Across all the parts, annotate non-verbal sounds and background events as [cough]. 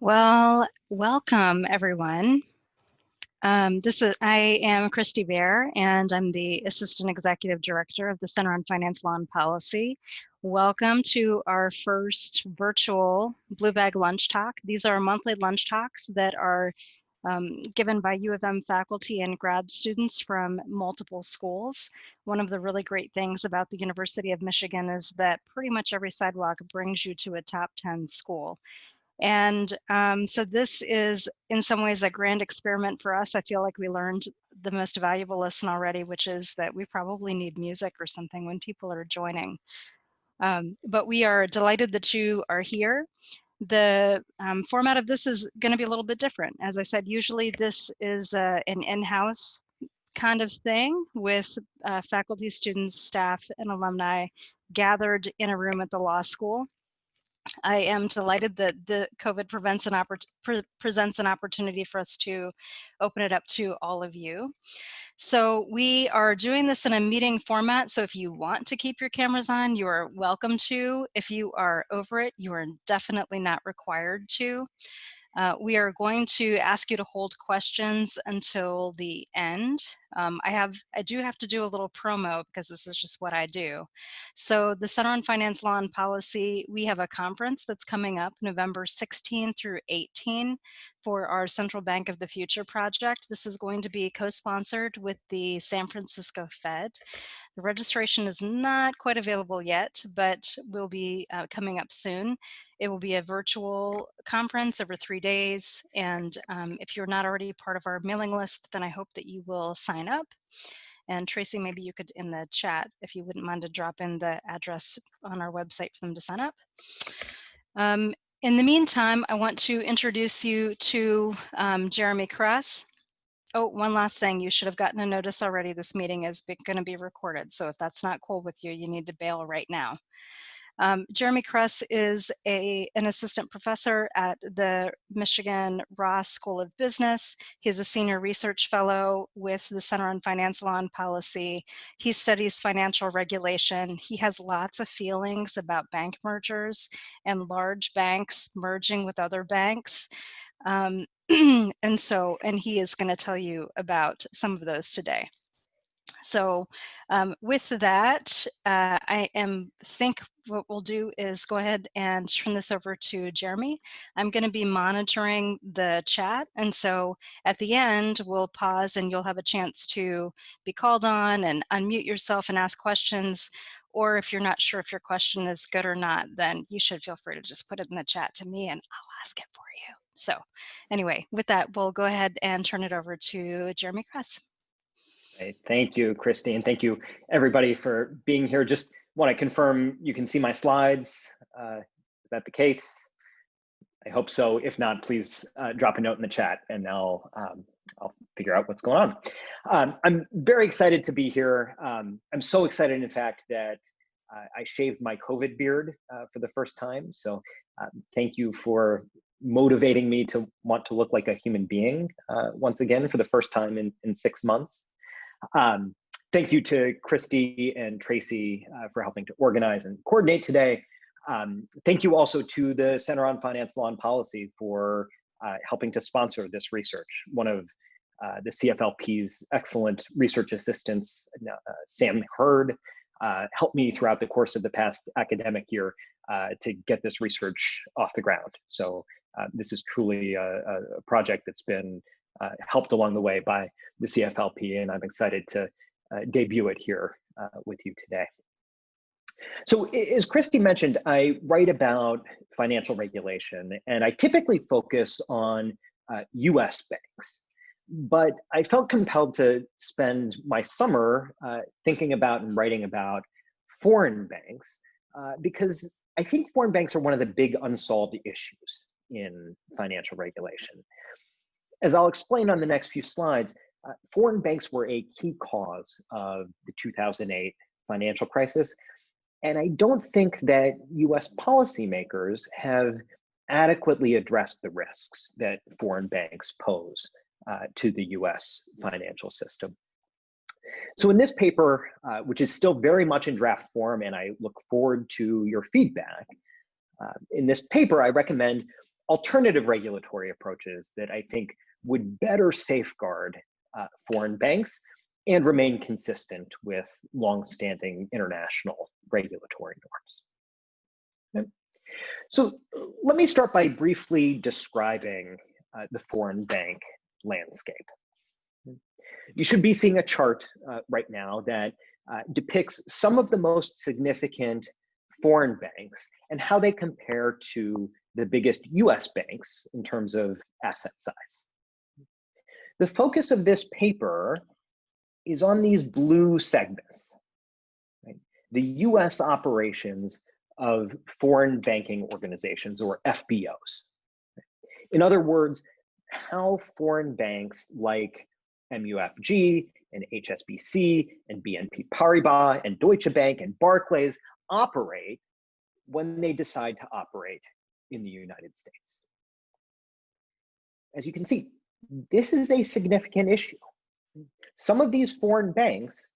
Well, welcome everyone. Um, this is I am Christie Baer, and I'm the Assistant Executive Director of the Center on Finance Law and Policy. Welcome to our first virtual Blue Bag Lunch Talk. These are monthly lunch talks that are um, given by U of M faculty and grad students from multiple schools. One of the really great things about the University of Michigan is that pretty much every sidewalk brings you to a top 10 school. And um, so this is in some ways a grand experiment for us. I feel like we learned the most valuable lesson already, which is that we probably need music or something when people are joining. Um, but we are delighted that you are here. The um, format of this is going to be a little bit different. As I said, usually this is uh, an in-house kind of thing with uh, faculty, students, staff, and alumni gathered in a room at the law school. I am delighted that the COVID prevents an pre presents an opportunity for us to open it up to all of you. So we are doing this in a meeting format. So if you want to keep your cameras on, you are welcome to. If you are over it, you are definitely not required to. Uh, we are going to ask you to hold questions until the end. Um, I have, I do have to do a little promo because this is just what I do. So the Center on Finance Law and Policy, we have a conference that's coming up November 16 through 18 for our Central Bank of the Future project. This is going to be co-sponsored with the San Francisco Fed. The registration is not quite available yet, but will be uh, coming up soon. It will be a virtual conference over three days. And um, if you're not already part of our mailing list, then I hope that you will sign up. And Tracy, maybe you could in the chat, if you wouldn't mind to drop in the address on our website for them to sign up. Um, in the meantime, I want to introduce you to um, Jeremy Kress. Oh, one last thing, you should have gotten a notice already. This meeting is going to be recorded. So if that's not cool with you, you need to bail right now. Um, Jeremy Kress is a, an assistant professor at the Michigan Ross School of Business. He's a senior research fellow with the Center on Finance Law and Policy. He studies financial regulation. He has lots of feelings about bank mergers and large banks merging with other banks. Um, [clears throat] and so, and he is going to tell you about some of those today. So um, with that, uh, I am think what we'll do is go ahead and turn this over to Jeremy. I'm going to be monitoring the chat. And so at the end, we'll pause and you'll have a chance to be called on and unmute yourself and ask questions. Or if you're not sure if your question is good or not, then you should feel free to just put it in the chat to me and I'll ask it for you. So anyway, with that, we'll go ahead and turn it over to Jeremy Kress. Thank you, Christie, and thank you everybody for being here. Just want to confirm you can see my slides. Uh, is that the case? I hope so. If not, please uh, drop a note in the chat and I'll um, I'll figure out what's going on. Um, I'm very excited to be here. Um, I'm so excited, in fact, that uh, I shaved my COVID beard uh, for the first time. So um, thank you for motivating me to want to look like a human being uh, once again for the first time in, in six months. Um, thank you to Christie and Tracy uh, for helping to organize and coordinate today. Um, thank you also to the Center on Finance Law and Policy for uh, helping to sponsor this research. One of uh, the CFLP's excellent research assistants, uh, Sam Hurd, uh, helped me throughout the course of the past academic year uh, to get this research off the ground. So this is truly a, a project that's been uh, helped along the way by the CFLP, and I'm excited to uh, debut it here uh, with you today. So as Christie mentioned, I write about financial regulation, and I typically focus on US uh, banks. But I felt compelled to spend my summer uh, thinking about and writing about foreign banks uh, because I think foreign banks are one of the big unsolved issues in financial regulation. As I'll explain on the next few slides, uh, foreign banks were a key cause of the 2008 financial crisis. And I don't think that US policymakers have adequately addressed the risks that foreign banks pose uh, to the US financial system. So in this paper, uh, which is still very much in draft form, and I look forward to your feedback, uh, in this paper, I recommend alternative regulatory approaches that I think would better safeguard uh, foreign banks and remain consistent with longstanding international regulatory norms. Okay. So let me start by briefly describing uh, the foreign bank landscape. You should be seeing a chart uh, right now that uh, depicts some of the most significant foreign banks and how they compare to the biggest US banks in terms of asset size. The focus of this paper is on these blue segments, right? the US operations of foreign banking organizations or FBOs. In other words, how foreign banks like MUFG and HSBC and BNP Paribas and Deutsche Bank and Barclays operate when they decide to operate in the United States. As you can see, this is a significant issue. Some of these foreign banks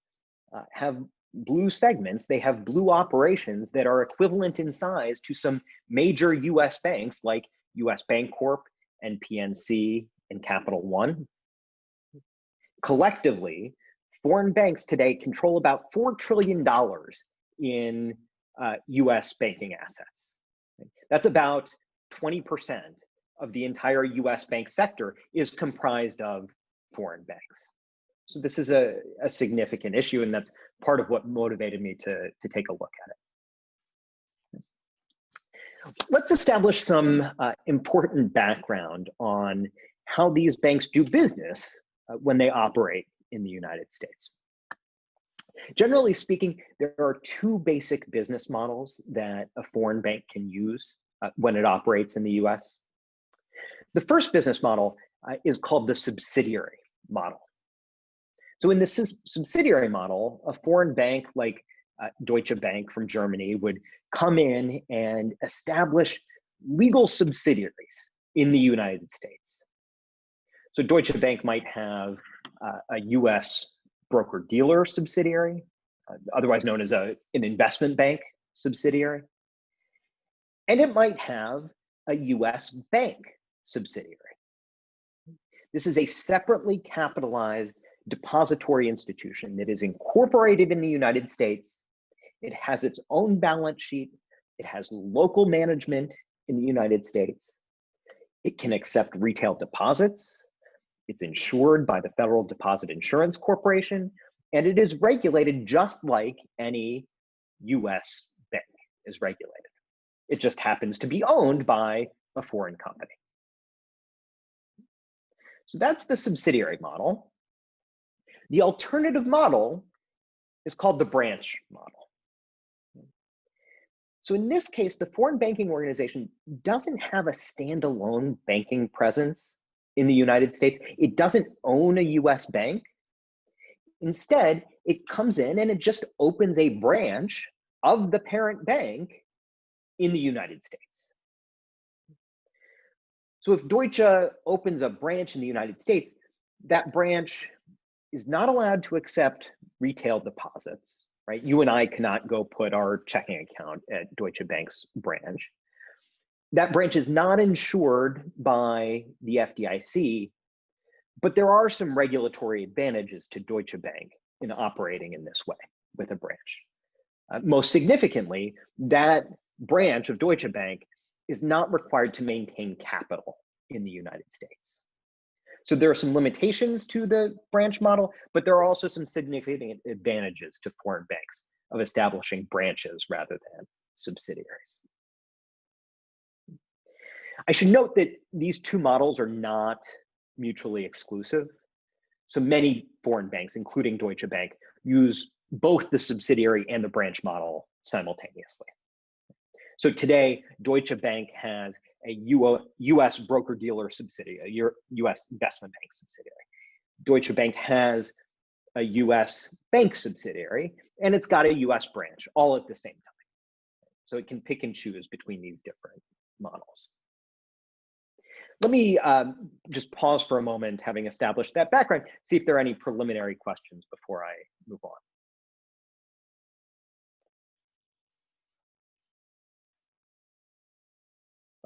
uh, have blue segments, they have blue operations that are equivalent in size to some major US banks like US Bancorp and PNC and Capital One. Collectively, foreign banks today control about $4 trillion in uh, US banking assets. That's about 20% of the entire US bank sector is comprised of foreign banks. So this is a, a significant issue and that's part of what motivated me to, to take a look at it. Let's establish some uh, important background on how these banks do business uh, when they operate in the United States. Generally speaking, there are two basic business models that a foreign bank can use uh, when it operates in the US. The first business model uh, is called the subsidiary model. So in the subsidiary model, a foreign bank like uh, Deutsche Bank from Germany would come in and establish legal subsidiaries in the United States. So Deutsche Bank might have uh, a US broker dealer subsidiary, uh, otherwise known as a, an investment bank subsidiary. And it might have a US bank subsidiary. This is a separately capitalized depository institution that is incorporated in the United States. It has its own balance sheet. It has local management in the United States. It can accept retail deposits. It's insured by the Federal Deposit Insurance Corporation, and it is regulated just like any US bank is regulated. It just happens to be owned by a foreign company. So that's the subsidiary model. The alternative model is called the branch model. So in this case, the foreign banking organization doesn't have a standalone banking presence in the United States. It doesn't own a US bank. Instead, it comes in and it just opens a branch of the parent bank in the United States. So if Deutsche opens a branch in the United States, that branch is not allowed to accept retail deposits, right? You and I cannot go put our checking account at Deutsche Bank's branch that branch is not insured by the FDIC, but there are some regulatory advantages to Deutsche Bank in operating in this way with a branch. Uh, most significantly, that branch of Deutsche Bank is not required to maintain capital in the United States. So there are some limitations to the branch model, but there are also some significant advantages to foreign banks of establishing branches rather than subsidiaries. I should note that these two models are not mutually exclusive. So many foreign banks, including Deutsche Bank, use both the subsidiary and the branch model simultaneously. So today, Deutsche Bank has a US broker dealer subsidiary, a US investment bank subsidiary. Deutsche Bank has a US bank subsidiary, and it's got a US branch all at the same time. So it can pick and choose between these different models. Let me um, just pause for a moment, having established that background, see if there are any preliminary questions before I move on.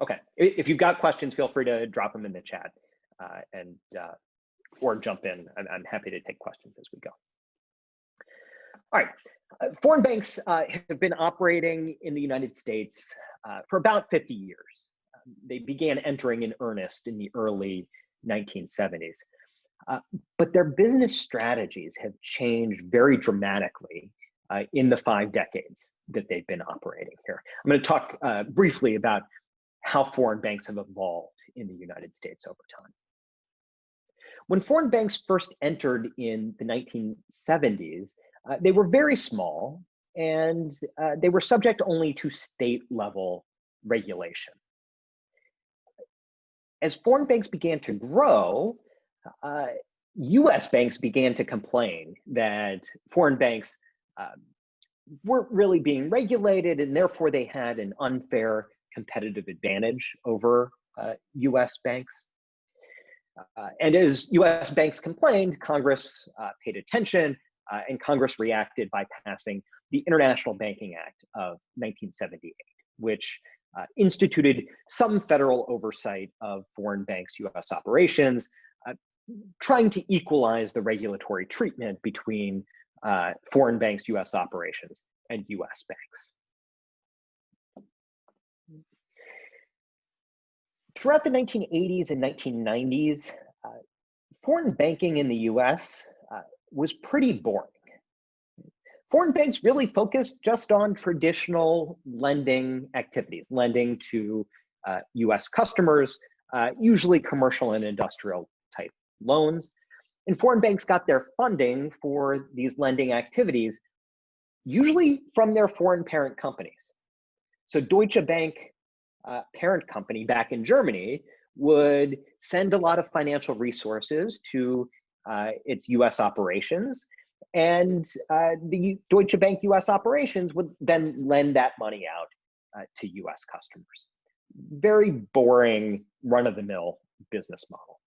Okay, if you've got questions, feel free to drop them in the chat uh, and uh, or jump in. I'm, I'm, happy to take questions as we go. All right, uh, foreign banks uh, have been operating in the United States uh, for about 50 years. Um, they began entering in earnest in the early 1970s. Uh, but their business strategies have changed very dramatically in the five decades that they've been operating here. I'm going to talk briefly about how foreign banks have evolved in the United States over time. When foreign banks first entered in the 1970s, uh, they were very small and uh, they were subject only to state level regulation. As foreign banks began to grow, uh, US banks began to complain that foreign banks uh, weren't really being regulated and therefore they had an unfair competitive advantage over uh, US banks. Uh, and as US banks complained, Congress uh, paid attention uh, and Congress reacted by passing the International Banking Act of 1978, which uh, instituted some federal oversight of foreign banks' US operations, trying to equalize the regulatory treatment between foreign banks' US operations and US banks. Throughout the 1980s and 1990s, uh, foreign banking in the US uh, was pretty boring. Foreign banks really focused just on traditional lending activities, lending to uh, US customers, uh, usually commercial and industrial type loans. And foreign banks got their funding for these lending activities, usually from their foreign parent companies. So Deutsche Bank uh, parent company back in Germany would send a lot of financial resources to uh, its US operations. And uh, the Deutsche Bank US operations would then lend that money out uh, to US customers. Very boring, run of the mill business model.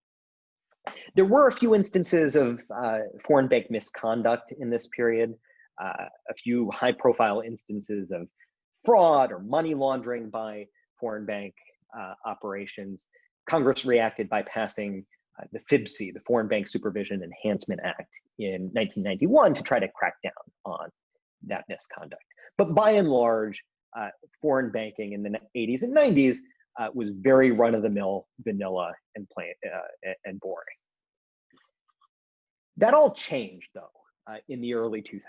There were a few instances of uh, foreign bank misconduct in this period, uh, a few high profile instances of fraud or money laundering by foreign bank uh, operations. Congress reacted by passing uh, the FIBC, the Foreign Bank Supervision Enhancement Act in 1991 to try to crack down on that misconduct. But by and large, uh, foreign banking in the 80s and 90s uh, was very run-of-the-mill, vanilla, and plain uh, and boring. That all changed though uh, in the early 2000s.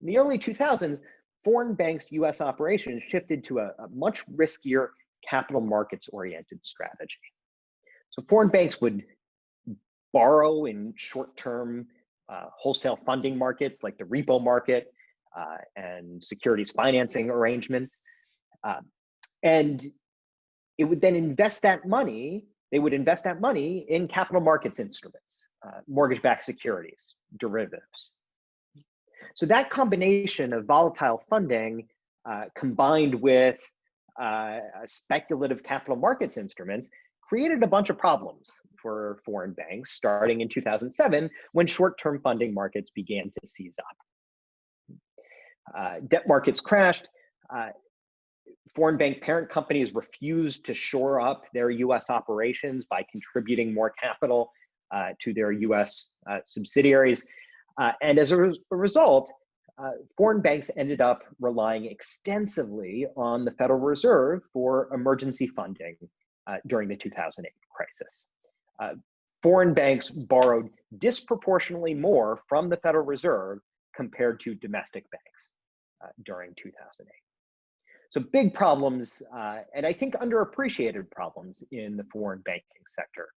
In the early 2000s, foreign banks' US operations shifted to a, a much riskier capital markets oriented strategy. So foreign banks would borrow in short-term uh, wholesale funding markets like the repo market uh, and securities financing arrangements. Uh, and it would then invest that money, they would invest that money in capital markets instruments, uh, mortgage-backed securities, derivatives. So that combination of volatile funding uh, combined with uh, speculative capital markets instruments created a bunch of problems for foreign banks starting in 2007 when short-term funding markets began to seize up. Uh, debt markets crashed. Uh, foreign bank parent companies refused to shore up their US operations by contributing more capital uh, to their US uh, subsidiaries. Uh, and as a, re a result, uh, foreign banks ended up relying extensively on the Federal Reserve for emergency funding uh, during the 2008 crisis. Uh, foreign banks borrowed disproportionately more from the Federal Reserve compared to domestic banks uh, during 2008. So big problems, uh, and I think underappreciated problems in the foreign banking sector.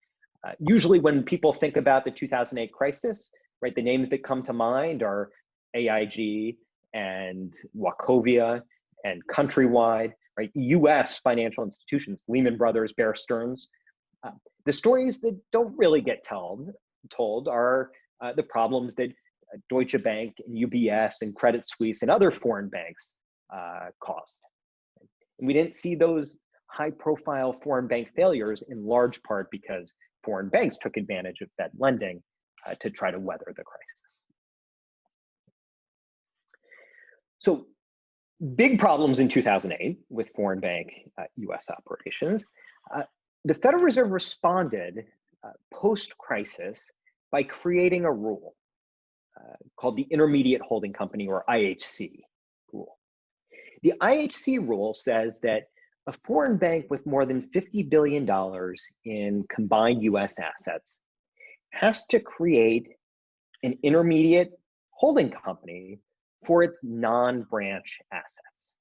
usually when people think about the 2008 crisis, right, the names that come to mind are AIG and Wachovia and Countrywide, right? US financial institutions, Lehman Brothers, Bear Stearns. Uh, the stories that don't really get told, told are uh, the problems that uh, Deutsche Bank and UBS and Credit Suisse and other foreign banks uh, caused. And we didn't see those high profile foreign bank failures in large part because foreign banks took advantage of Fed lending uh, to try to weather the crisis. So big problems in 2008 with foreign bank uh, US operations. Uh, the Federal Reserve responded uh, post-crisis by creating a rule uh, called the Intermediate Holding Company or IHC rule. The IHC rule says that a foreign bank with more than $50 billion in combined US assets has to create an intermediate holding company for its non-branch assets.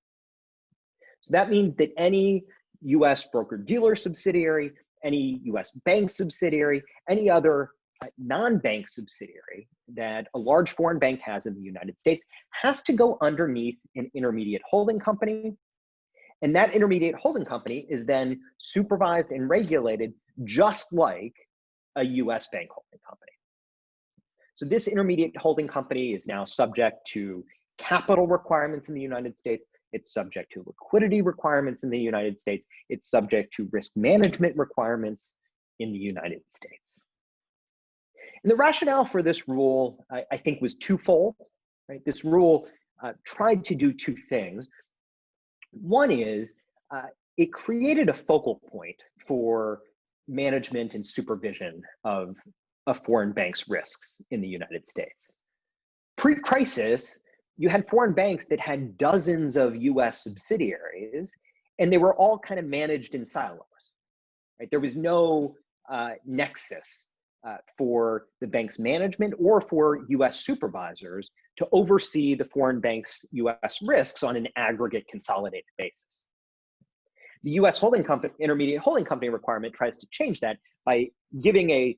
So that means that any US broker dealer subsidiary, any US bank subsidiary, any other uh, non-bank subsidiary that a large foreign bank has in the United States has to go underneath an intermediate holding company. And that intermediate holding company is then supervised and regulated just like a US bank holding company. So this intermediate holding company is now subject to capital requirements in the United States. It's subject to liquidity requirements in the United States. It's subject to risk management requirements in the United States. And the rationale for this rule, I, I think, was twofold. Right? This rule uh, tried to do two things. One is uh, it created a focal point for management and supervision of a foreign bank's risks in the United States. Pre-crisis, you had foreign banks that had dozens of US subsidiaries, and they were all kind of managed in silos. Right? There was no uh, nexus uh, for the bank's management or for US supervisors to oversee the foreign bank's US risks on an aggregate consolidated basis. The US holding company, intermediate holding company requirement tries to change that by giving a,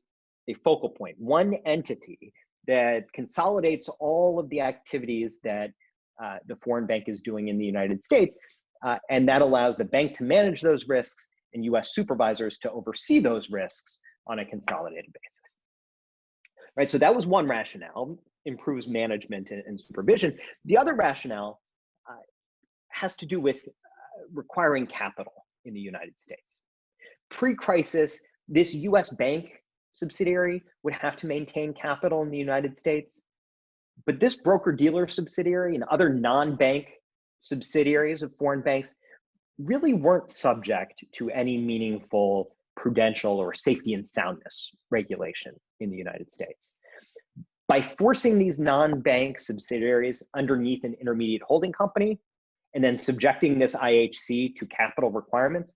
a focal point, one entity that consolidates all of the activities that uh, the foreign bank is doing in the United States. Uh, and that allows the bank to manage those risks and US supervisors to oversee those risks on a consolidated basis. Right, so that was one rationale, improves management and, and supervision. The other rationale uh, has to do with requiring capital in the United States. Pre-crisis, this US bank subsidiary would have to maintain capital in the United States. But this broker dealer subsidiary and other non-bank subsidiaries of foreign banks really weren't subject to any meaningful prudential or safety and soundness regulation in the United States. By forcing these non-bank subsidiaries underneath an intermediate holding company and then subjecting this IHC to capital requirements,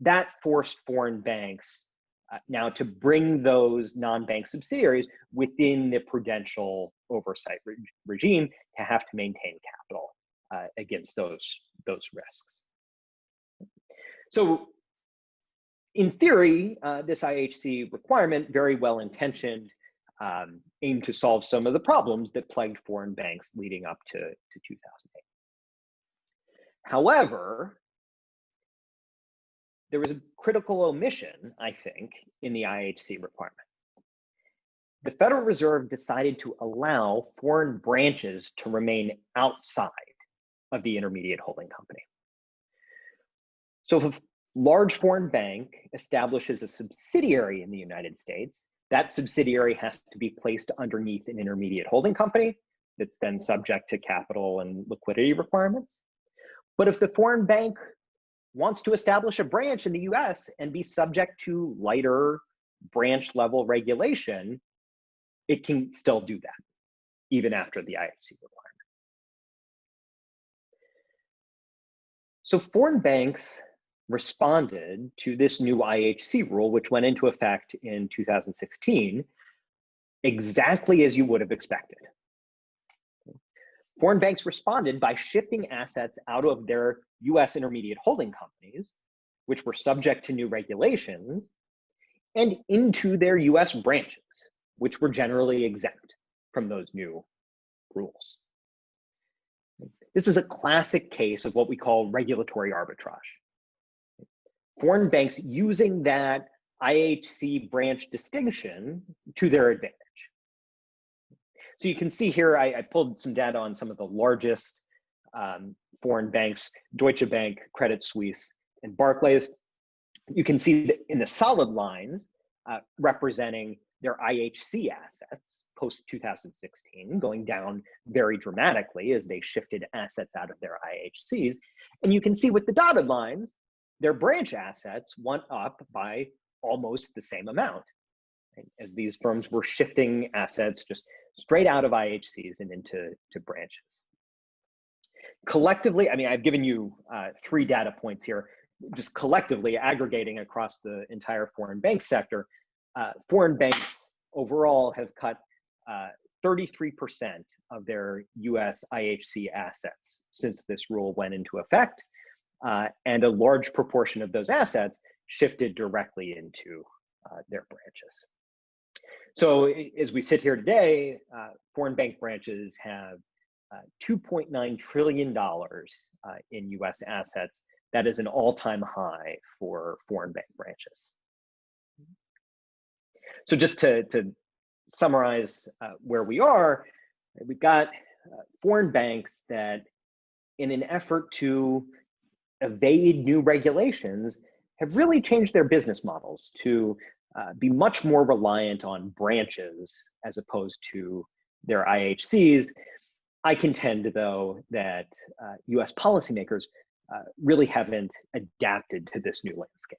that forced foreign banks uh, now to bring those non-bank subsidiaries within the prudential oversight re regime to have to maintain capital uh, against those, those risks. So in theory, uh, this IHC requirement, very well intentioned, um, aimed to solve some of the problems that plagued foreign banks leading up to, to 2008. However, there was a critical omission, I think, in the IHC requirement. The Federal Reserve decided to allow foreign branches to remain outside of the intermediate holding company. So if a large foreign bank establishes a subsidiary in the United States, that subsidiary has to be placed underneath an intermediate holding company that's then subject to capital and liquidity requirements. But if the foreign bank wants to establish a branch in the US and be subject to lighter branch level regulation, it can still do that, even after the IHC requirement. So foreign banks responded to this new IHC rule, which went into effect in 2016, exactly as you would have expected. Foreign banks responded by shifting assets out of their US intermediate holding companies, which were subject to new regulations, and into their US branches, which were generally exempt from those new rules. This is a classic case of what we call regulatory arbitrage. Foreign banks using that IHC branch distinction to their advantage. So you can see here, I, I pulled some data on some of the largest um, foreign banks, Deutsche Bank, Credit Suisse, and Barclays. You can see that in the solid lines uh, representing their IHC assets post 2016, going down very dramatically as they shifted assets out of their IHCs. And you can see with the dotted lines, their branch assets went up by almost the same amount as these firms were shifting assets just straight out of IHCs and into to branches. Collectively, I mean, I've given you uh, three data points here, just collectively aggregating across the entire foreign bank sector, uh, foreign banks overall have cut 33% uh, of their US IHC assets since this rule went into effect. Uh, and a large proportion of those assets shifted directly into uh, their branches. So as we sit here today, uh, foreign bank branches have uh, $2.9 trillion uh, in US assets. That is an all-time high for foreign bank branches. So just to, to summarize uh, where we are, we've got uh, foreign banks that in an effort to evade new regulations have really changed their business models to uh, be much more reliant on branches as opposed to their IHCs. I contend, though, that uh, US policymakers uh, really haven't adapted to this new landscape.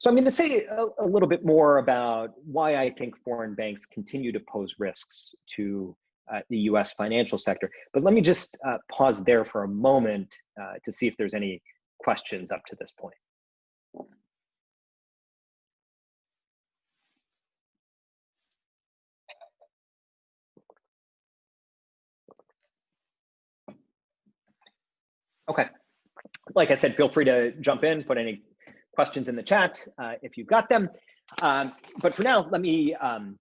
So I'm going to say a, a, little bit more about why I think foreign banks continue to pose risks to uh, the US financial sector. But let me just uh, pause there for a moment uh, to see if there's any questions up to this point. Okay. Like I said, feel free to jump in, put any questions in the chat uh, if you've got them. Um, but for now, let me um,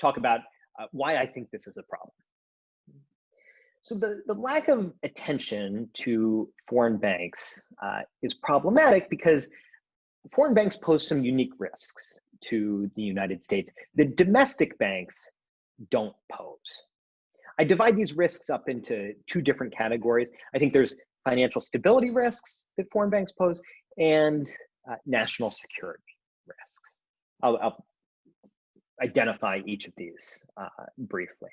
talk about uh, why I think this is a problem. So the, the lack of attention to foreign banks uh, is problematic because foreign banks pose some unique risks to the United States. The domestic banks don't pose. I divide these risks up into two different categories. I think there's financial stability risks that foreign banks pose and uh, national security risks. I'll, I'll, identify each of these uh, briefly.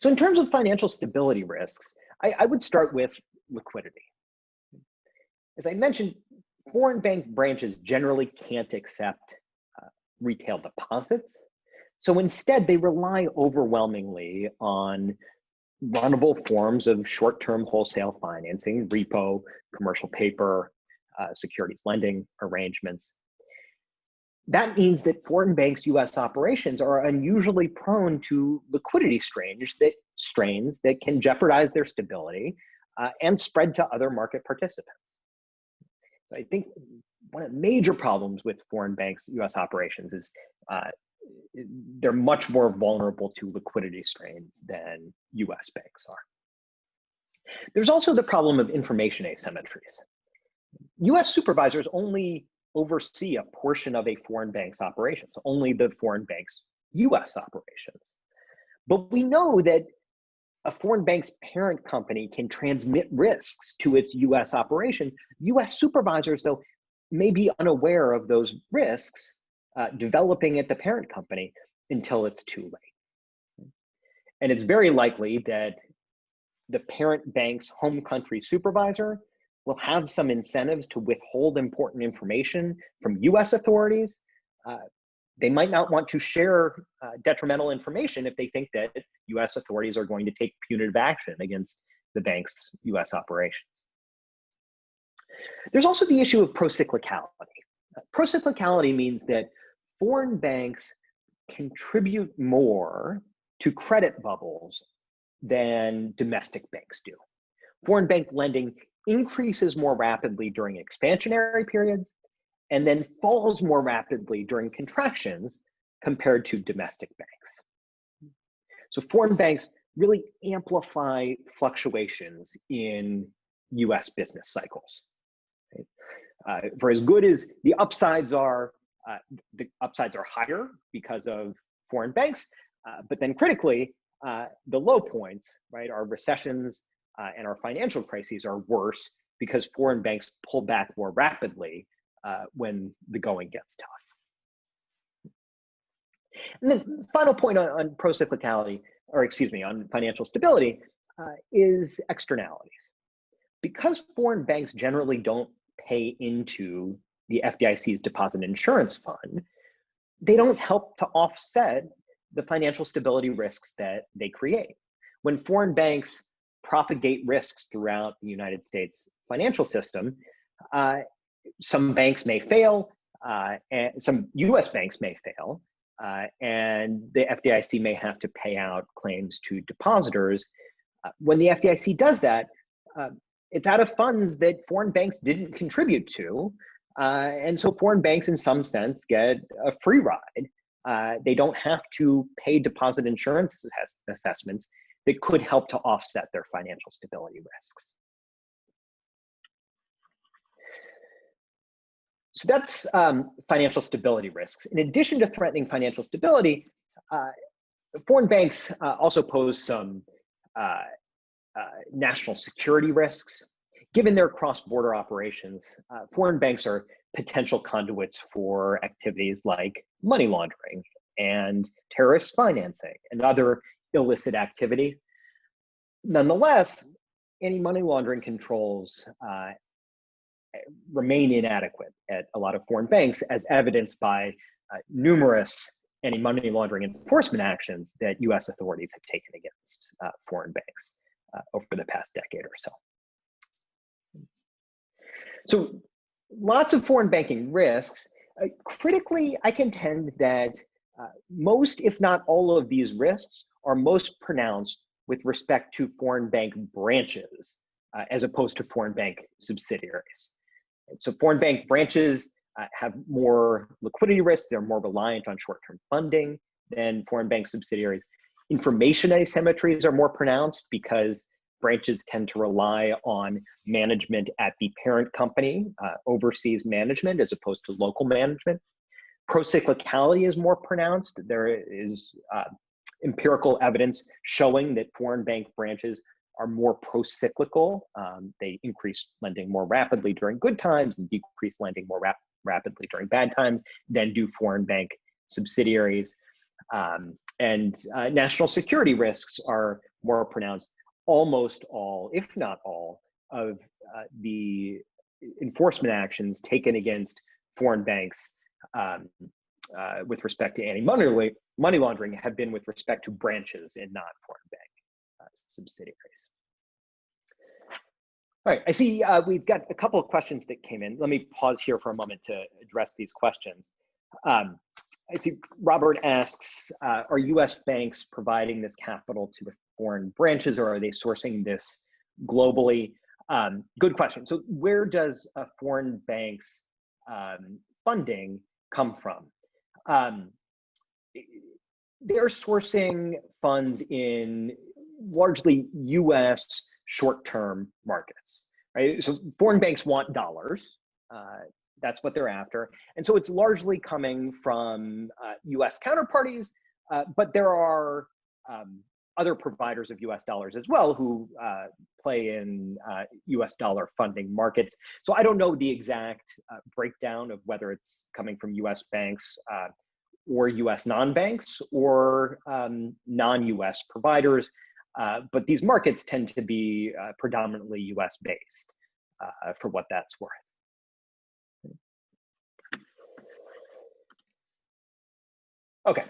So in terms of financial stability risks, I, I would start with liquidity. As I mentioned, foreign bank branches generally can't accept uh, retail deposits. So instead, they rely overwhelmingly on runnable forms of short-term wholesale financing, repo, commercial paper, uh, securities lending arrangements. That means that foreign banks' US operations are unusually prone to liquidity strains that, strains that can jeopardize their stability uh, and spread to other market participants. So I think one of the major problems with foreign banks' US operations is uh, they're much more vulnerable to liquidity strains than US banks are. There's also the problem of information asymmetries. US supervisors only oversee a portion of a foreign bank's operations, only the foreign bank's US operations. But we know that a foreign bank's parent company can transmit risks to its US operations. US supervisors, though, may be unaware of those risks uh, developing at the parent company until it's too late. And it's very likely that the parent bank's home country supervisor will have some incentives to withhold important information from US authorities. Uh, they might not want to share uh, detrimental information if they think that US authorities are going to take punitive action against the bank's US operations. There's also the issue of procyclicality. Uh, procyclicality means that foreign banks contribute more to credit bubbles than domestic banks do. Foreign bank lending increases more rapidly during expansionary periods and then falls more rapidly during contractions compared to domestic banks. So foreign banks really amplify fluctuations in US business cycles. Uh, for as good as the upsides are, uh, the upsides are higher because of foreign banks, uh, but then critically, uh, the low points, right, our recessions uh, and our financial crises are worse because foreign banks pull back more rapidly uh, when the going gets tough. And then final point on, on pro-cyclicality, or excuse me, on financial stability, is externalities. Because foreign banks generally don't pay into the FDIC's deposit insurance fund, they don't help to offset the financial stability risks that they create. When foreign banks propagate risks throughout the United States financial system, uh, some banks may fail, uh, and some US banks may fail, uh, and the FDIC may have to pay out claims to depositors. Uh, when the FDIC does that, uh, it's out of funds that foreign banks didn't contribute to. Uh, and so foreign banks, in some sense, get a free ride. Uh, they don't have to pay deposit insurance assessments that could help to offset their financial stability risks. So that's um, financial stability risks. In addition to threatening financial stability, uh, foreign banks uh, also pose some uh, uh national security risks. Given their cross-border operations, uh, foreign banks are potential conduits for activities like money laundering and terrorist financing and other illicit activity. Nonetheless, anti-money laundering controls uh, remain inadequate at a lot of foreign banks as evidenced by uh, numerous anti-money laundering enforcement actions that US authorities have taken against uh, foreign banks uh, over the past decade or so. So lots of foreign banking risks. Uh, critically, I contend that uh, most, if not all of these risks are most pronounced with respect to foreign bank branches uh, as opposed to foreign bank subsidiaries. So foreign bank branches uh, have more liquidity risk. They're more reliant on short-term funding than foreign bank subsidiaries. Information asymmetries are more pronounced because branches tend to rely on management at the parent company, uh, overseas management, as opposed to local management. Procyclicality is more pronounced. There is uh, empirical evidence showing that foreign bank branches are more pro-cyclical. Um, they increase lending more rapidly during good times and decrease lending more rap rapidly during bad times than do foreign bank subsidiaries. Um, and uh, national security risks are more pronounced. Almost all, if not all, of uh, the enforcement actions taken against foreign banks um, uh, with respect to anti-money money laundering have been with respect to branches and not foreign bank subsidiaries. All right, I see uh, we've got a couple of questions that came in. Let me pause here for a moment to address these questions. Um, I see Robert asks, uh, are US banks providing this capital to the foreign branches or are they sourcing this globally? Um, good question. So where does a foreign bank's um, funding come from? Um, they're sourcing funds in largely US short-term markets, right? So foreign banks want dollars. Uh, that's what they're after. And so it's largely coming from uh, US counterparties, uh, but there are um, other providers of US dollars as well who uh, play in US uh, dollar funding markets. So I don't know the exact uh, breakdown of whether it's coming from US banks or US non-banks or um, non-US providers. Uh, but these markets tend to be uh, predominantly US based uh, for what that's worth. Okay,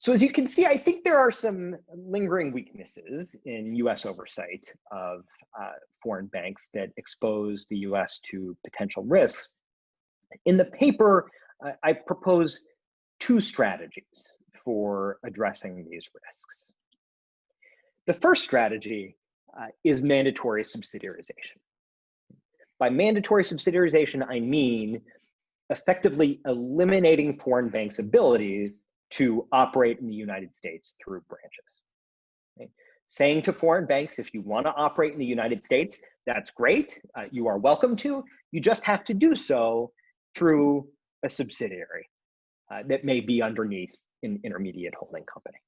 so as you can see, I think there are some lingering weaknesses in US oversight of uh, foreign banks that expose the US to potential risks. In the paper, I propose two strategies for addressing these risks. The first strategy uh, is mandatory subsidiarization. By mandatory subsidiarization, I mean effectively eliminating foreign banks' ability to operate in the United States through branches. Okay? Saying to foreign banks, if you want to operate in the United States, that's great. Uh, you are welcome to. You just have to do so through a subsidiary uh, that may be underneath an intermediate holding company.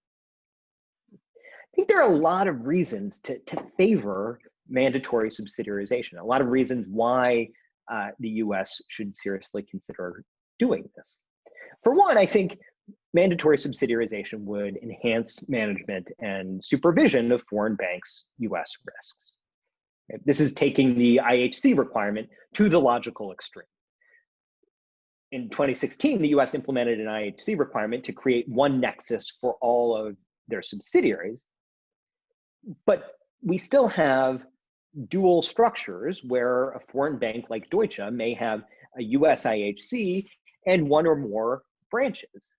I think there are a lot of reasons to, to favor mandatory subsidiarization, a lot of reasons why uh, the US should seriously consider doing this. For one, I think mandatory subsidiarization would enhance management and supervision of foreign banks' US risks. This is taking the IHC requirement to the logical extreme. In 2016, the US implemented an IHC requirement to create one nexus for all of their subsidiaries. But we still have dual structures where a foreign bank like Deutsche may have a US IHC and one or more branches.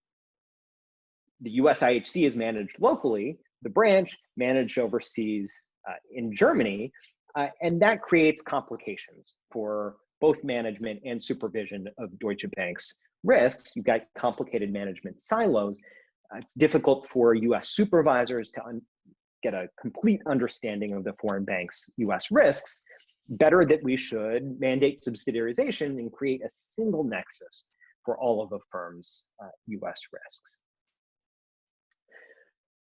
The US IHC is managed locally, the branch managed overseas uh, in Germany, uh, and that creates complications for both management and supervision of Deutsche Bank's risks. You've got complicated management silos. Uh, it's difficult for US supervisors to get a complete understanding of the foreign bank's US risks. Better that we should mandate subsidiarization and create a single nexus for all of the firm's uh, US risks.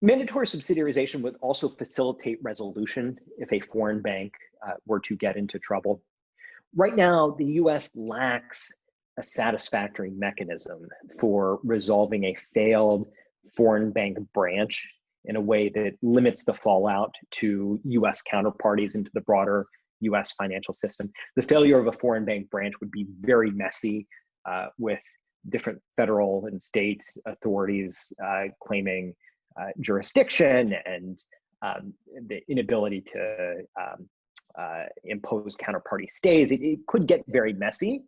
Mandatory subsidiarization would also facilitate resolution if a foreign bank uh, were to get into trouble. Right now, the US lacks a satisfactory mechanism for resolving a failed foreign bank branch in a way that limits the fallout to US counterparties into the broader US financial system. The failure of a foreign bank branch would be very messy uh, with different federal and state authorities uh, claiming uh, jurisdiction and um, the inability to um, uh, impose counterparty stays. It, it, could get very messy.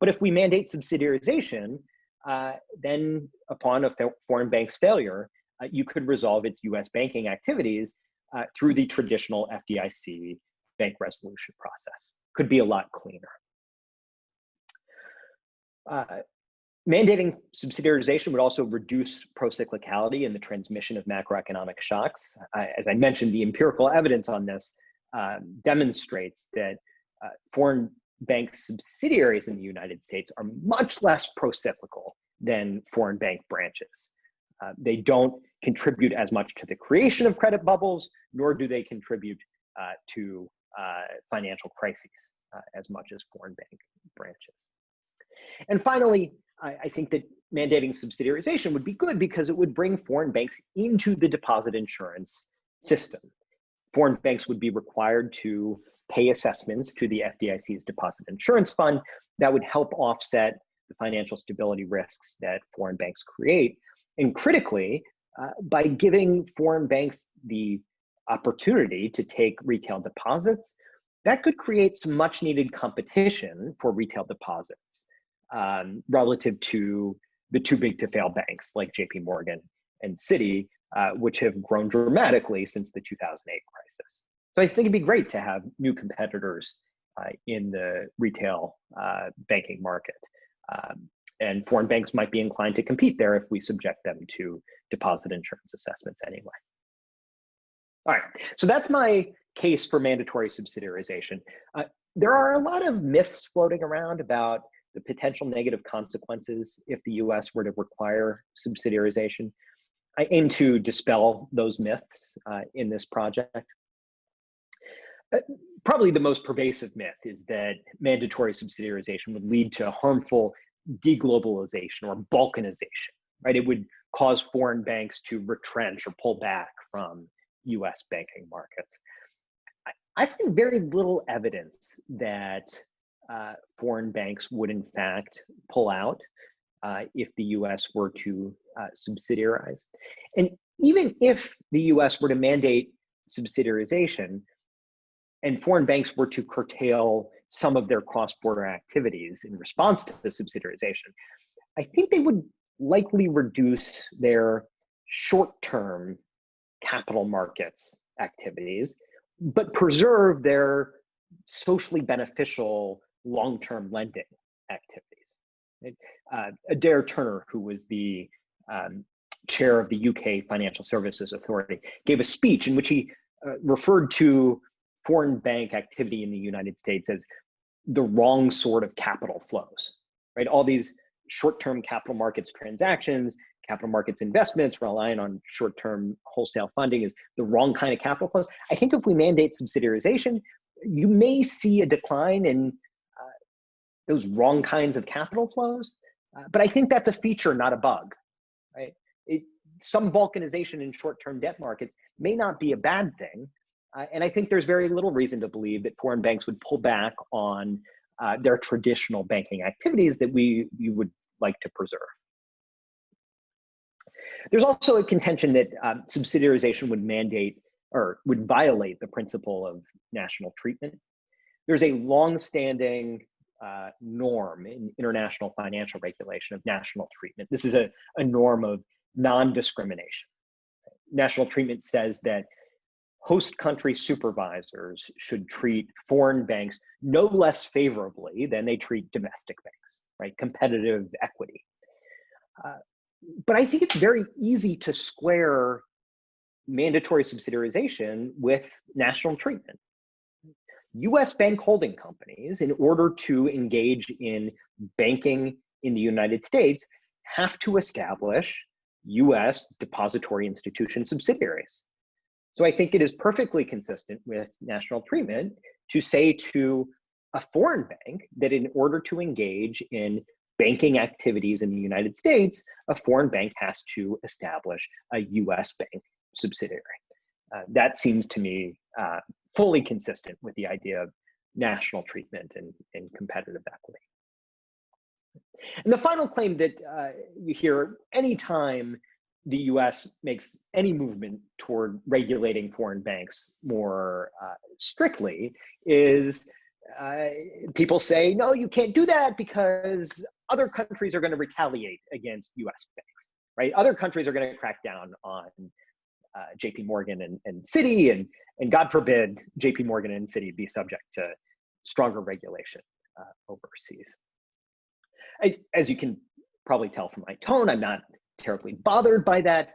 But if we mandate subsidiarization, uh, then upon a foreign bank's failure, uh, you could resolve its US banking activities uh, through the traditional FDIC bank resolution process. Could be a lot cleaner. Uh, Mandating subsidiarization would also reduce procyclicality in the transmission of macroeconomic shocks. Uh, as I mentioned, the empirical evidence on this uh, demonstrates that uh, foreign bank subsidiaries in the United States are much less procyclical than foreign bank branches. Uh, they don't contribute as much to the creation of credit bubbles, nor do they contribute uh, to uh, financial crises as much as foreign bank branches. And finally, I, I think that mandating subsidiarization would be good because it would bring foreign banks into the deposit insurance system. Foreign banks would be required to pay assessments to the FDIC's deposit insurance fund that would help offset the financial stability risks that foreign banks create. And critically, uh, by giving foreign banks the opportunity to take retail deposits, that could create some much needed competition for retail deposits um, relative to the too big to fail banks like JP Morgan and Citi, uh, which have grown dramatically since the 2008 crisis. So I think it'd be great to have new competitors uh, in the retail uh, banking market. Um, and foreign banks might be inclined to compete there if we subject them to deposit insurance assessments anyway. All right, so that's my case for mandatory subsidiarization. Uh, there are a lot of myths floating around about the potential negative consequences if the US were to require subsidiarization. I aim to dispel those myths uh, in this project. Uh, probably the most pervasive myth is that mandatory subsidiarization would lead to harmful deglobalization or balkanization, right? It would cause foreign banks to retrench or pull back from US banking markets. I, I find very little evidence that uh, foreign banks would in fact pull out uh, if the US were to uh, subsidiarize. And even if the US were to mandate subsidiarization and foreign banks were to curtail some of their cross-border activities in response to the subsidiarization, I think they would likely reduce their short-term capital markets activities, but preserve their socially beneficial long-term lending activities. Uh, Adair Turner, who was the um, chair of the UK Financial Services Authority, gave a speech in which he uh, referred to foreign bank activity in the United States as the wrong sort of capital flows, right? All these short-term capital markets transactions, capital markets investments relying on short-term wholesale funding is the wrong kind of capital flows. I think if we mandate subsidiarization, you may see a decline in those wrong kinds of capital flows. Uh, but I think that's a feature, not a bug. right? It, some balkanization in short-term debt markets may not be a bad thing. Uh, and I think there's very little reason to believe that foreign banks would pull back on uh, their traditional banking activities that we, we would like to preserve. There's also a contention that um, subsidiarization would mandate or would violate the principle of national treatment. There's a long-standing uh, norm in international financial regulation of national treatment. This is a, a norm of non-discrimination. National treatment says that host country supervisors should treat foreign banks no less favorably than they treat domestic banks, right? Competitive equity. Uh, but I think it's very easy to square mandatory subsidiarization with national treatment. US bank holding companies, in order to engage in banking in the United States, have to establish US depository institution subsidiaries. So I think it is perfectly consistent with national treatment to say to a foreign bank that in order to engage in banking activities in the United States, a foreign bank has to establish a US bank subsidiary. Uh, that seems to me uh, fully consistent with the idea of national treatment and, and competitive equity. And the final claim that uh, you hear anytime the US makes any movement toward regulating foreign banks more uh, strictly is uh, people say, no, you can't do that because other countries are going to retaliate against US banks, right? Other countries are going to crack down on uh, JP Morgan and, and Citi, and, and God forbid JP Morgan and Citi be subject to stronger regulation uh, overseas. I, as you can probably tell from my tone, I'm not terribly bothered by that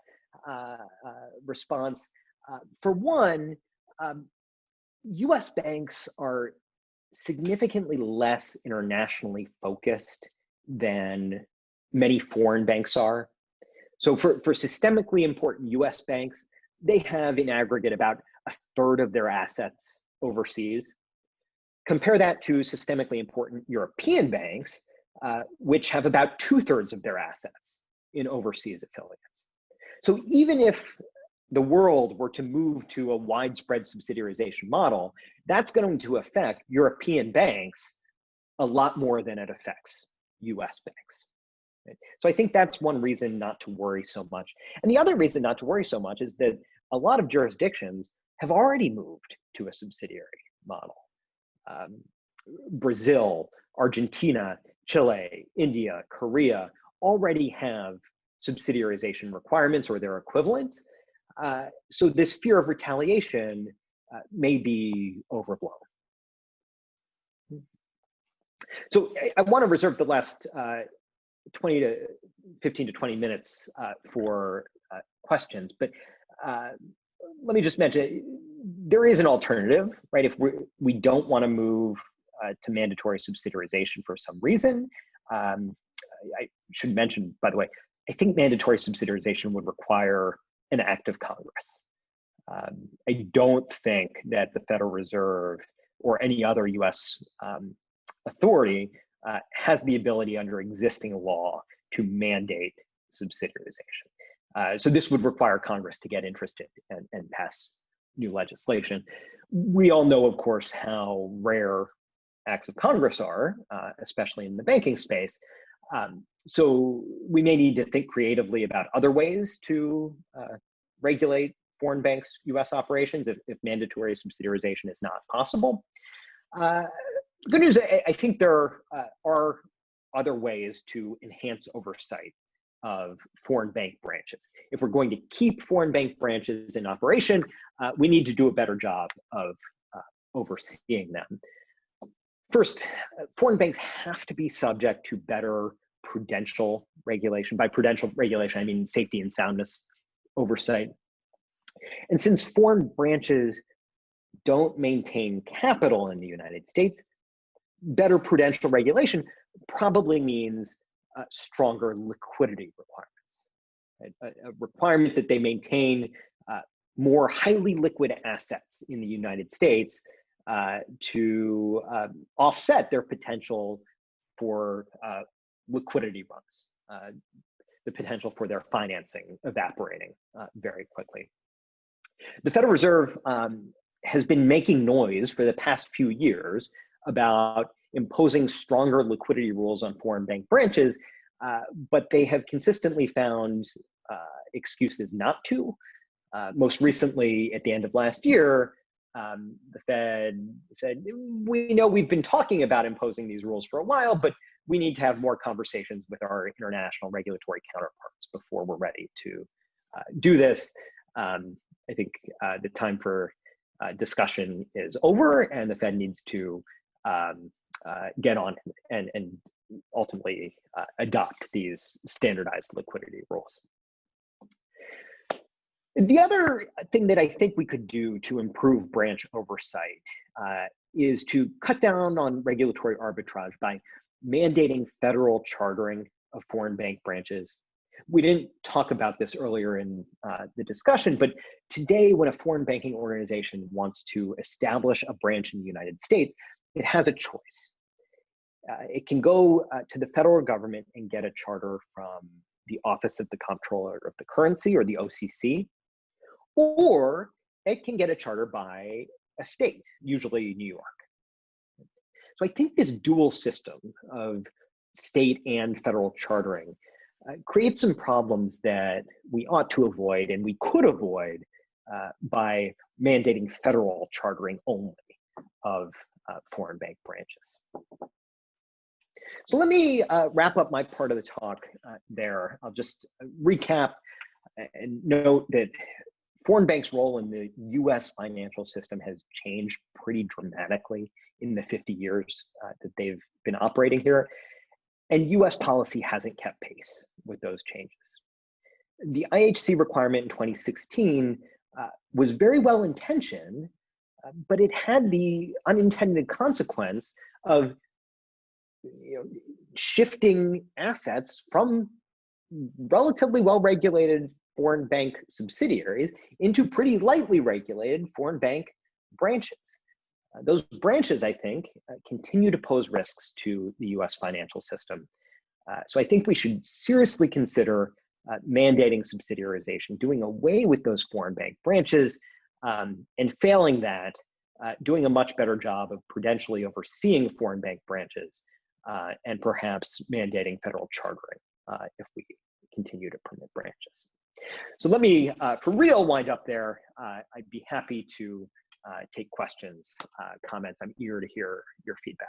uh, uh, response. Uh, for one, um, US banks are significantly less internationally focused than many foreign banks are. So for, for systemically important US banks, they have in aggregate about a third of their assets overseas. Compare that to systemically important European banks, uh, which have about two thirds of their assets in overseas affiliates. So even if the world were to move to a widespread subsidiarization model, that's going to affect European banks a lot more than it affects US banks. So I think that's one reason not to worry so much. And the other reason not to worry so much is that a lot of jurisdictions have already moved to a subsidiary model. Um, Brazil, Argentina, Chile, India, Korea already have subsidiarization requirements or their equivalent. Uh, so this fear of retaliation uh, may be overblown. So I, I want to reserve the last uh, 20 to 15 to 20 minutes uh, for uh, questions, but uh, let me just mention, there is an alternative, right? If we, we don't want to move to mandatory subsidiarization for some reason, um, I should mention, by the way, I think mandatory subsidiarization would require an act of Congress. Um, I don't think that the Federal Reserve or any other US um, authority uh, has the ability under existing law to mandate subsidiarization. Uh, so this would require Congress to get interested and, and pass new legislation. We all know, of course, how rare acts of Congress are, uh, especially in the banking space. Um, so we may need to think creatively about other ways to uh, regulate foreign banks' US operations if, if mandatory subsidiarization is not possible. Uh, good news, I, I think there uh, are other ways to enhance oversight of foreign bank branches. If we're going to keep foreign bank branches in operation, uh, we need to do a better job of uh, overseeing them. First, uh, foreign banks have to be subject to better prudential regulation. By prudential regulation, I mean safety and soundness oversight. And since foreign branches don't maintain capital in the United States, better prudential regulation probably means uh, stronger liquidity requirements. Right? A, a, requirement that they maintain uh, more highly liquid assets in the United States uh, to um, offset their potential for uh, liquidity runs. Uh, the potential for their financing evaporating uh, very quickly. The Federal Reserve um, has been making noise for the past few years about imposing stronger liquidity rules on foreign bank branches, uh, but they have consistently found uh, excuses not to. Uh, most recently, at the end of last year, um, the Fed said, we know we've been talking about imposing these rules for a while, but we need to have more conversations with our international regulatory counterparts before we're ready to uh, do this. Um, I think uh, the time for uh, discussion is over and the Fed needs to um, uh, get on and, and ultimately uh, adopt these standardized liquidity rules. The other thing that I think we could do to improve branch oversight uh, is to cut down on regulatory arbitrage by mandating federal chartering of foreign bank branches. We didn't talk about this earlier in uh, the discussion, but today when a foreign banking organization wants to establish a branch in the United States, it has a choice. Uh, it can go uh, to the federal government and get a charter from the Office of the Comptroller of the Currency or the OCC, or it can get a charter by a state, usually New York. So I think this dual system of state and federal chartering uh, creates some problems that we ought to avoid and we could avoid uh, by mandating federal chartering only of foreign bank branches. So let me uh, wrap up my part of the talk uh, there. I'll just recap and note that foreign banks' role in the US financial system has changed pretty dramatically in the 50 years uh, that they've been operating here. And US policy hasn't kept pace with those changes. The IHC requirement in 2016 uh, was very well intentioned, uh, but it had the unintended consequence of you know, shifting assets from relatively well regulated foreign bank subsidiaries into pretty lightly regulated foreign bank branches. Uh, those branches, I think, uh, continue to pose risks to the US financial system. Uh, so I think we should seriously consider uh, mandating subsidiarization, doing away with those foreign bank branches, um, and failing that, uh, doing a much better job of prudentially overseeing foreign bank branches uh, and perhaps mandating federal chartering if we continue to permit branches. So let me, for real, wind up there. I'd be happy to uh, take questions, uh, comments. I'm eager to hear your feedback.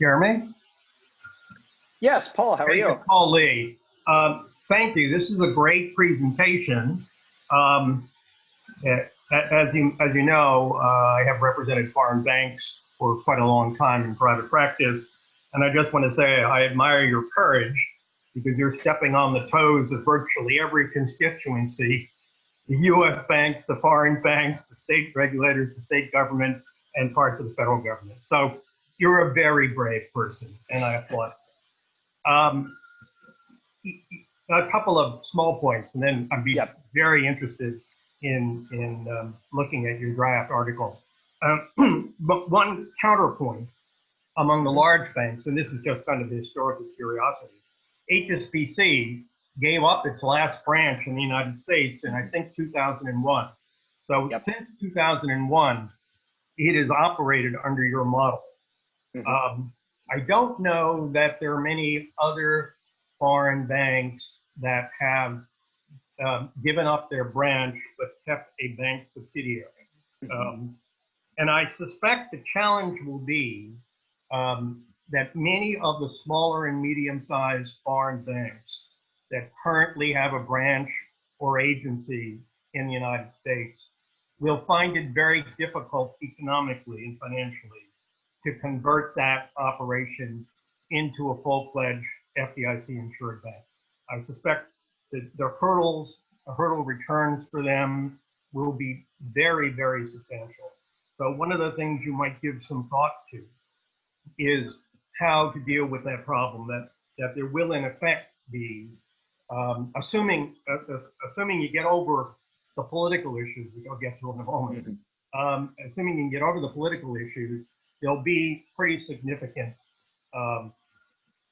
Jeremy? Yes, Paul, how are you? Paul Lee. Um, thank you. This is a great presentation. Um, as you, as you know, uh, I have represented foreign banks for quite a long time in private practice. And I just want to say I admire your courage because you're stepping on the toes of virtually every constituency the US banks, the foreign banks, the state regulators, the state government, and parts of the federal government. So you're a very brave person, and I applaud. Um, a couple of small points, and then I'd be yep. very interested in in um, looking at your draft article. Um, [clears throat] but one counterpoint among the large banks, and this is just kind of historical curiosity, HSBC gave up its last branch in the United States in, I think, 2001. So yep. since 2001, it has operated under your model. Mm -hmm. um, I don't know that there are many other foreign banks that have um, given up their branch but kept a bank subsidiary. Um, and I suspect the challenge will be um, that many of the smaller and medium-sized foreign banks that currently have a branch or agency in the United States will find it very difficult economically and financially to convert that operation into a full-fledged FDIC insured bank. I suspect that the hurdles, the hurdle returns for them will be very, very substantial. So one of the things you might give some thought to is how to deal with that problem that that there will in effect be um, assuming uh, uh, assuming you get over the political issues which I'll get to in a moment mm -hmm. um, assuming you can get over the political issues, there'll be pretty significant um,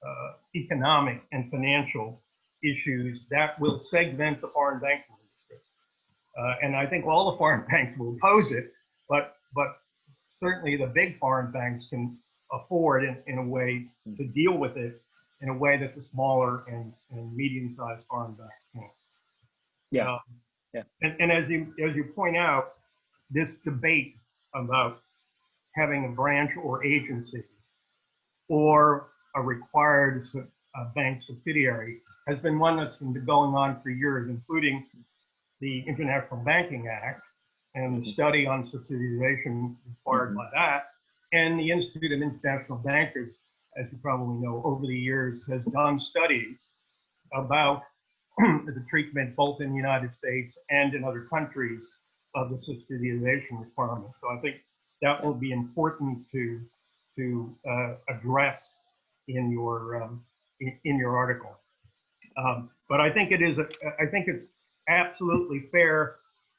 uh, economic and financial issues that will segment the foreign banking industry. Uh, and I think all the foreign [laughs] banks will oppose it, but but certainly the big foreign banks can afford in, in a way to deal with it in a way that the smaller and, and medium-sized foreign banks can't. Yeah. Um, Yeah. And, and as you as you point out, this debate about having a branch or agency or a required uh, bank subsidiary has been one that's been going on for years, including the International Banking Act and the Mhm. study on subsidiarization required Mhm. by that. And the Institute of International Bankers, as you probably know, over the years has done studies about [clears throat] the treatment both in the United States and in other countries of the subsidiarization requirement. So I think that will be important to to uh, address in your um, in, in your article. Um, but I think it is a, I think it's absolutely fair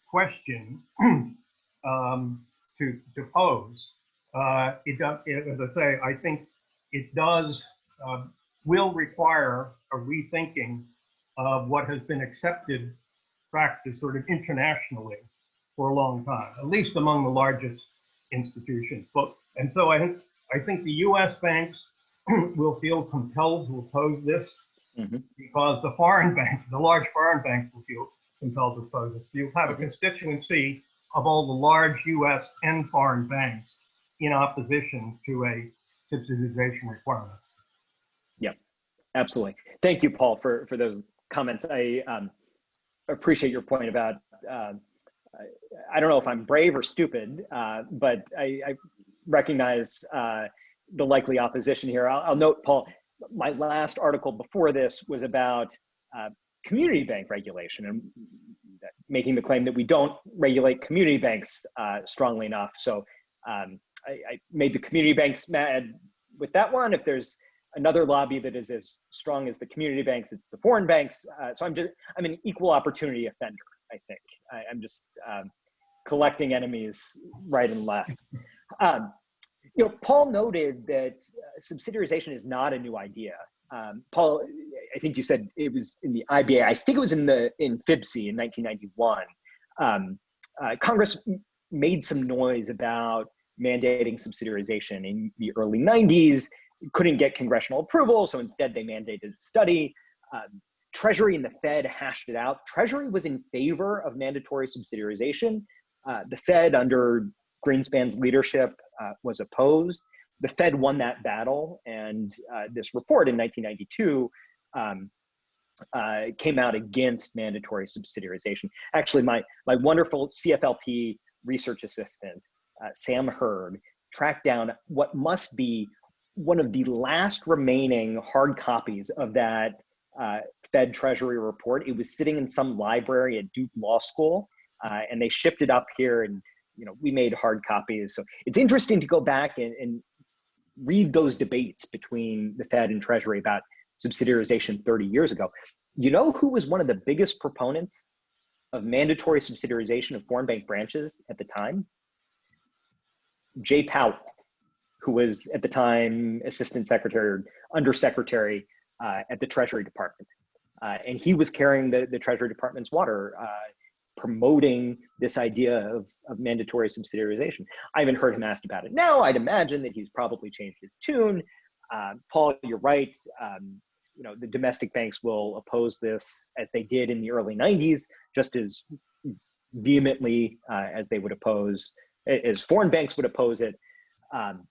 question [clears throat] um, to to pose. Uh, it does, as I say, I think it does uh, will require a rethinking of what has been accepted practice sort of internationally for a long time, at least among the largest institutions. But and so I think I think the U.S. banks [clears throat] will feel compelled to oppose this Mhm. because the foreign banks, the large foreign banks, will feel compelled to oppose this. You'll have a constituency of all the large U.S. and foreign banks in opposition to a subsidization requirement. Yeah, absolutely. Thank you, Paul, for, for those comments. I um, appreciate your point about, um, I, I don't know if I'm brave or stupid, uh, but I, I recognize uh, the likely opposition here. I'll, I'll note, Paul, my last article before this was about uh, community bank regulation and making the claim that we don't regulate community banks uh, strongly enough. So um, I, I made the community banks mad with that one. If there's another lobby that is as strong as the community banks, it's the foreign banks. Uh, so I'm just, I'm an equal opportunity offender, I think. I, I'm just um, collecting enemies right and left. Um, you know, Paul noted that uh, subsidiarization is not a new idea. Um, Paul, I think you said it was in the IBA. I think it was in the in FIBC in 1991. Um, uh, Congress made some noise about mandating subsidiarization in the early 90s. Couldn't get congressional approval, so instead they mandated a study. Um, Treasury and the Fed hashed it out. Treasury was in favor of mandatory subsidiarization. Uh, the Fed, under Greenspan's leadership, uh, was opposed. The Fed won that battle, and uh, this report in 1992 um, uh, came out against mandatory subsidiarization. Actually, my my wonderful CFLP research assistant, uh, Sam Hurd, tracked down what must be one of the last remaining hard copies of that uh, Fed Treasury report. It was sitting in some library at Duke Law School, uh, and they shipped it up here, and you know we made hard copies. So it's interesting to go back and, and read those debates between the Fed and Treasury about subsidiarization 30 years ago. You know who was one of the biggest proponents of mandatory subsidiarization of foreign bank branches at the time? Jay Powell, who was at the time assistant secretary or undersecretary uh, at the Treasury Department. Uh, and he was carrying the, the Treasury Department's water, uh, promoting this idea of, of mandatory subsidiarization. I haven't heard him asked about it now. I'd imagine that he's probably changed his tune. Uh, Paul, you're right. Um, you know, the domestic banks will oppose this as they did in the early 90s, just as vehemently uh, as they would oppose, as foreign banks would oppose it. Um,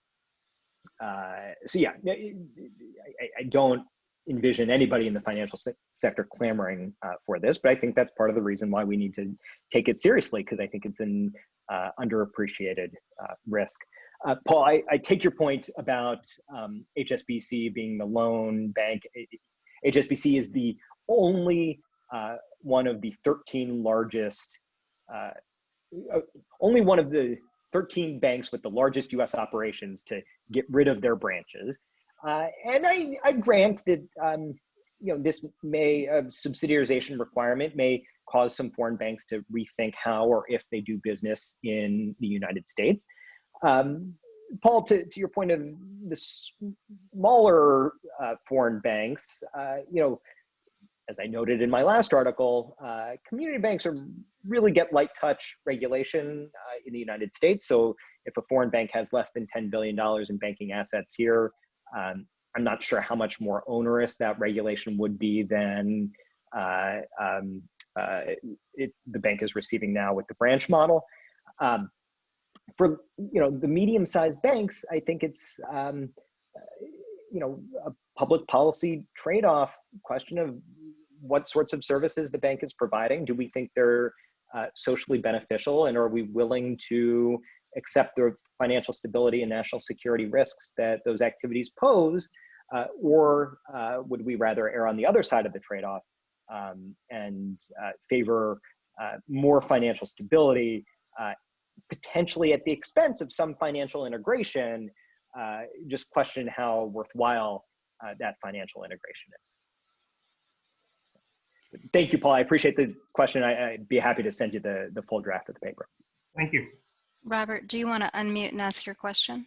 uh, so yeah, I, I don't envision anybody in the financial se- sector clamoring uh, for this, but I think that's part of the reason why we need to take it seriously because I think it's an uh, underappreciated uh, risk. Uh, Paul, I, I, take your point about um, HSBC being the lone bank. HSBC is the only uh, one of the 13 largest, uh, only one of the 13 banks with the largest US operations to get rid of their branches. Uh, and I, I grant that um, you know this may a subsidiarization requirement may cause some foreign banks to rethink how or if they do business in the United States. Um, Paul, to, to your point of the smaller uh, foreign banks, uh, you know, as I noted in my last article, uh, community banks are really get light touch regulation uh, in the United States. So if a foreign bank has less than $10 billion in banking assets here, um, I'm not sure how much more onerous that regulation would be than uh, um, uh, it, the bank is receiving now with the branch model. Um, for you know the medium-sized banks, I think it's um, you know a public policy trade-off question of what sorts of services the bank is providing. Do we think they're uh, socially beneficial, and are we willing to accept the financial stability and national security risks that those activities pose, uh, or uh, would we rather err on the other side of the trade-off um, and uh, favor uh, more financial stability, uh, potentially at the expense of some financial integration, just question how worthwhile that financial integration is. Thank you, Paul. I appreciate the question. I, would be happy to send you the, the full draft of the paper. Thank you. Robert, do you want to unmute and ask your question?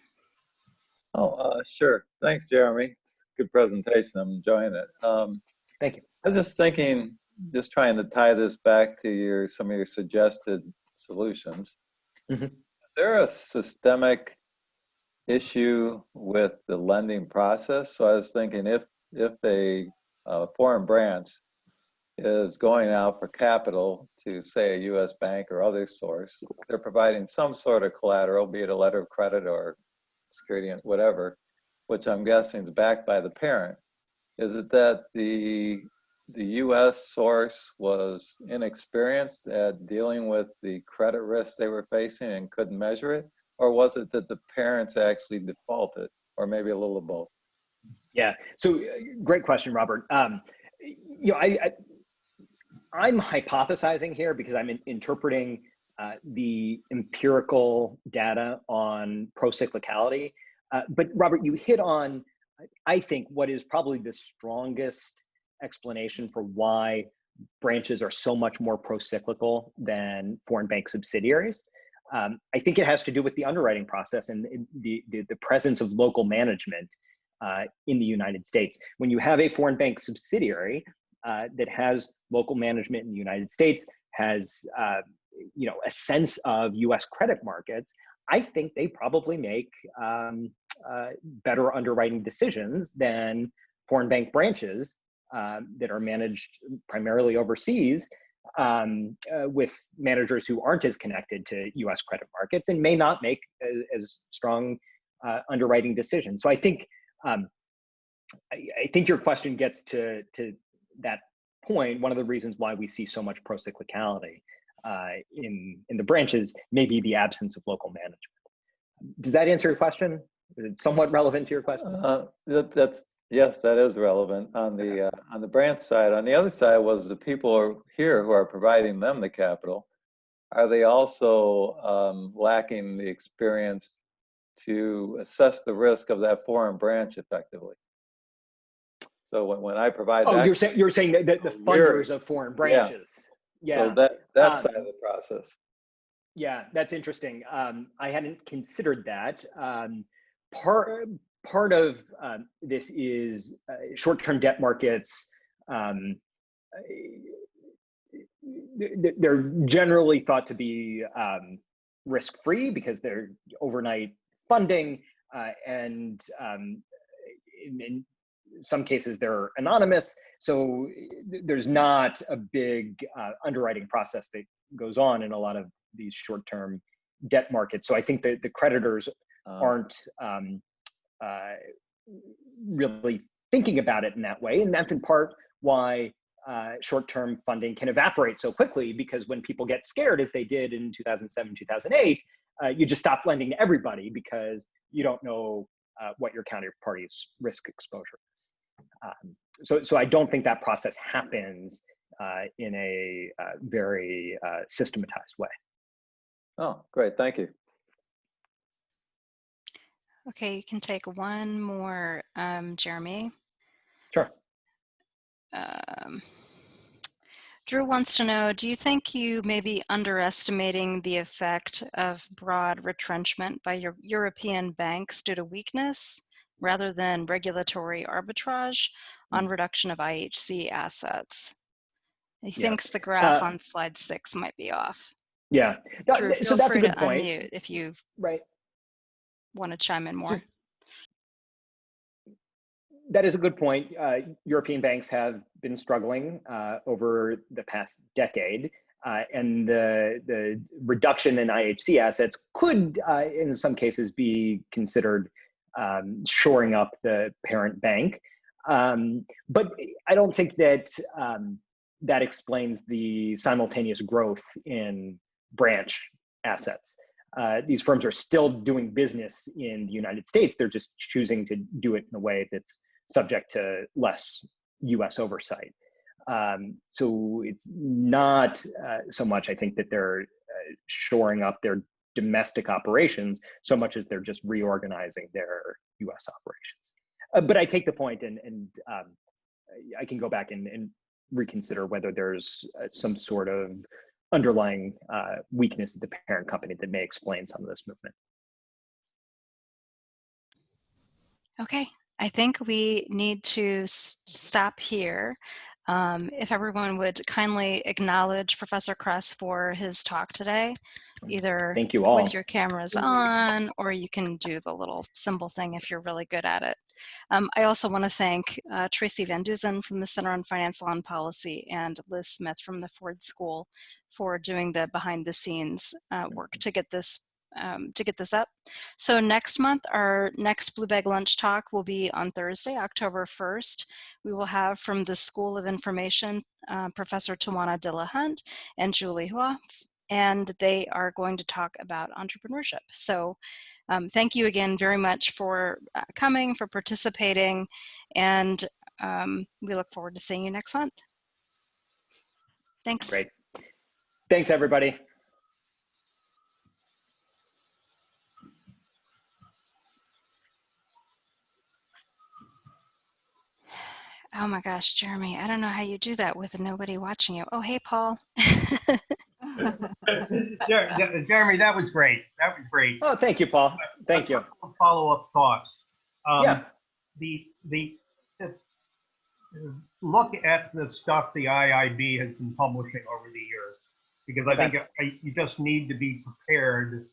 Oh, uh, sure. Thanks, Jeremy. Good presentation. I'm enjoying it. Um, Thank you. I was just thinking, just trying to tie this back to your some of your suggested solutions. Mm -hmm. Is there a systemic issue with the lending process? So I was thinking if if a uh, foreign branch is going out for capital to say a U.S. bank or other source, they're providing some sort of collateral, be it a letter of credit or security, whatever, which I'm guessing is backed by the parent. Is it that the the U.S. source was inexperienced at dealing with the credit risk they were facing and couldn't measure it, or was it that the parents actually defaulted, or maybe a little of both? Yeah. So, uh, great question, Robert. Um, you know, I, I am hypothesizing here because I'm in, interpreting uh, the empirical data on procyclicality. Uh, but Robert, you hit on, I think, what is probably the strongest explanation for why branches are so much more pro-cyclical than foreign bank subsidiaries. Um, I think it has to do with the underwriting process and the, the, the presence of local management uh, in the United States. When you have a foreign bank subsidiary uh, that has local management in the United States, has uh, you know a sense of U.S. credit markets, I think they probably make um, uh, better underwriting decisions than foreign bank branches um, that are managed primarily overseas um, uh, with managers who aren't as connected to US credit markets and may not make as, as strong uh, underwriting decisions. So I think um, I, I, think your question gets to, to that. One of the reasons why we see so much procyclicality uh, in, in the branches may be the absence of local management. Does that answer your question? Is it somewhat relevant to your question? Uh, that, that's Yes, that is relevant on the uh, on the branch side. On the other side was the people here who are providing them the capital. Are they also um, lacking the experience to assess the risk of that foreign branch effectively? So when, when I provide, oh, you're saying you're saying that the, the funders of foreign branches. Yeah. yeah. So that that um, side of the process. Yeah, that's interesting. Um, I hadn't considered that. Um, part part of um, this is uh, short-term debt markets. Um, they're generally thought to be um, risk-free because they're overnight funding, uh, and um, in, in, some cases they're anonymous. So there's not a big uh, underwriting process that goes on in a lot of these short-term debt markets. So I think that the creditors uh. aren't um, uh, really thinking about it in that way. And that's in part why uh, short-term funding can evaporate so quickly because when people get scared, as they did in 2007, 2008, uh, you just stop lending to everybody because you don't know uh, what your counterparty's risk exposure is. Um, so, so I don't think that process happens uh, in a uh, very systematized way. Oh, great. Thank you. Okay, you can take one more, um, Jeremy. Sure. Um, Drew wants to know, do you think you may be underestimating the effect of broad retrenchment by your European banks due to weakness rather than regulatory arbitrage on reduction of IHC assets? He Yeah. thinks the graph Uh, on slide six might be off. Yeah. No, Drew, so that's a good to point. unmute if you Right. want to chime in more. That is a good point. Uh, European banks have been struggling uh, over the past decade, uh, and the the reduction in IHC assets could, uh, in some cases, be considered um, shoring up the parent bank. Um, but I don't think that um, that explains the simultaneous growth in branch assets. Uh, these firms are still doing business in the United States. They're just choosing to do it in a way that's subject to less US oversight. Um, so it's not uh, so much, I think, that they're uh, shoring up their domestic operations so much as they're just reorganizing their US operations. Uh, but I take the point and, and um, I can go back and, and reconsider whether there's uh, some sort of underlying uh, weakness at the parent company that may explain some of this movement. Okay, I think we need to stop here. Um, if everyone would kindly acknowledge Professor Kress for his talk today, either Thank you all. with your cameras on, or you can do the little symbol thing if you're really good at it. Um, I also want to thank uh, Tracy Van Duzen from the Center on Finance Law and Policy and Liz Smith from the Ford School for doing the behind the scenes uh, work to get this um, to get this up. So next month, our next Blue Bag Lunch talk will be on Thursday, October 1st. We will have from the School of Information, uh, Professor Tawanna Dillahunt and Julie Hui, and they are going to talk about entrepreneurship. So um, thank you again very much for uh, coming, for participating, and um, we look forward to seeing you next month. Thanks. Great. Thanks, everybody. Oh my gosh, Jeremy, I don't know how you do that with nobody watching you. Oh, hey, Paul. [laughs] Jer- Jer- Jeremy, that was great. That was great. Oh, thank you, Paul. Thank you. Follow-up thoughts. Um, Yeah. The, the, the- look at the stuff the IIB has been publishing over the years, because I Okay. think I- you just need to be prepared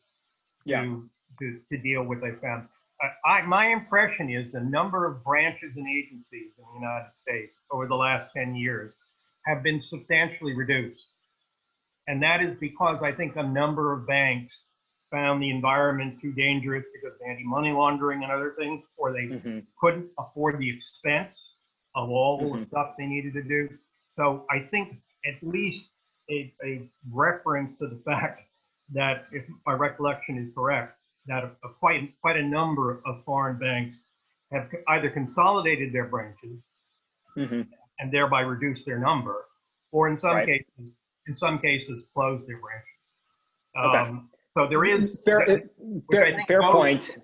Yeah. to, to, to deal with they found. I, I, my impression is the number of branches and agencies in the United States over the last 10 years have been substantially reduced. And that is because I think a number of banks found the environment too dangerous because of anti-money laundering and other things, or they Mhm. couldn't afford the expense of all the Mhm. stuff they needed to do. So I think at least a, a reference to the fact that if my recollection is correct, that a, a quite quite a number of foreign banks have either consolidated their branches Mhm. and thereby reduced their number, or in some Right. cases, in some cases, closed their branches. Okay. Um, so there is Fair, I fair, fair point.